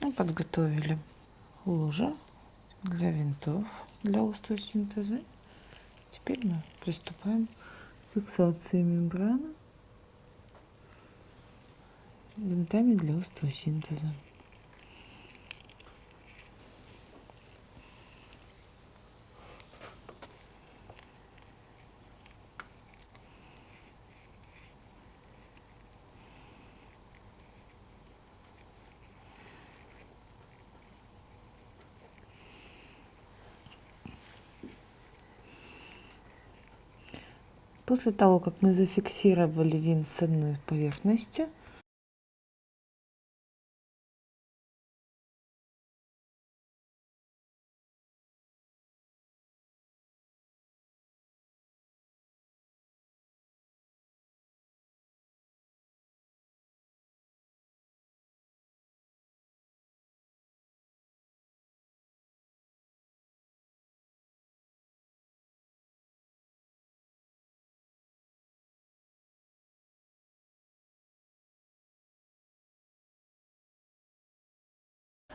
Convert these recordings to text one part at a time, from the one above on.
Мы подготовили лужа для винтов для остеосинтеза. Теперь мы приступаем к фиксации мембраны винтами для остеосинтеза. После того, как мы зафиксировали винт с одной поверхности,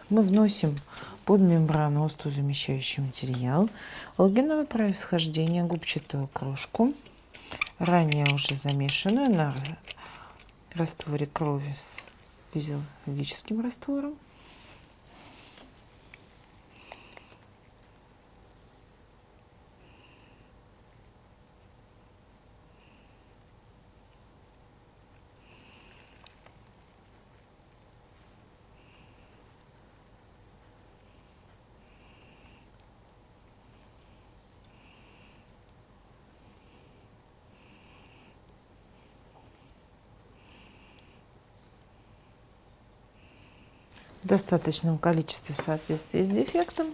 мы вносим под мембрану остеозамещающий материал, логиновое происхождение губчатую крошку, ранее уже замешанную на растворе крови с физиологическим раствором. В достаточном количестве в соответствии с дефектом.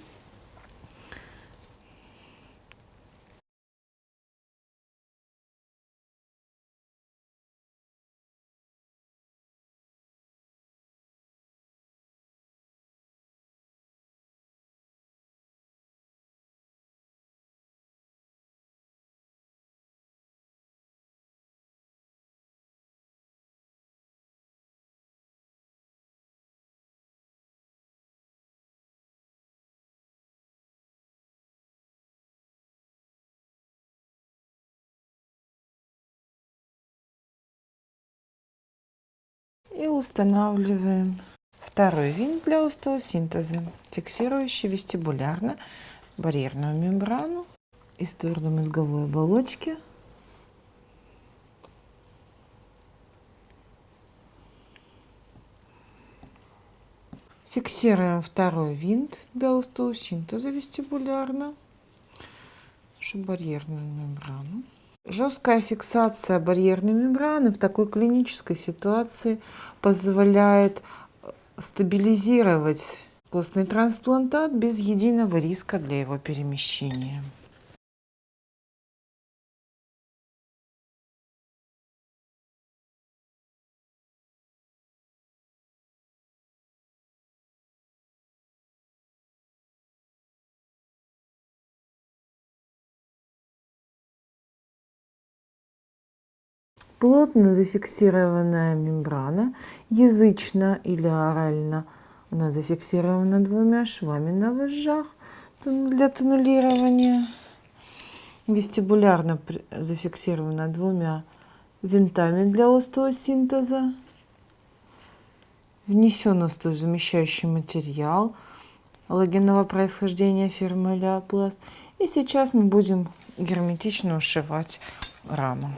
И устанавливаем второй винт для остеосинтеза, фиксирующий вестибулярно барьерную мембрану из твердомозговой оболочки. Фиксируем второй винт для остеосинтеза вестибулярно, нашу барьерную мембрану. Жесткая фиксация барьерной мембраны в такой клинической ситуации позволяет стабилизировать костный трансплантат без единого риска для его перемещения. Плотно зафиксированная мембрана, язычно или орально, она зафиксирована двумя швами на вожжах для туннелирования. Вестибулярно зафиксирована двумя винтами для остеосинтеза. Внесен остеозамещающий материал логинового происхождения фирмы Леопласт. И сейчас мы будем герметично ушивать раму.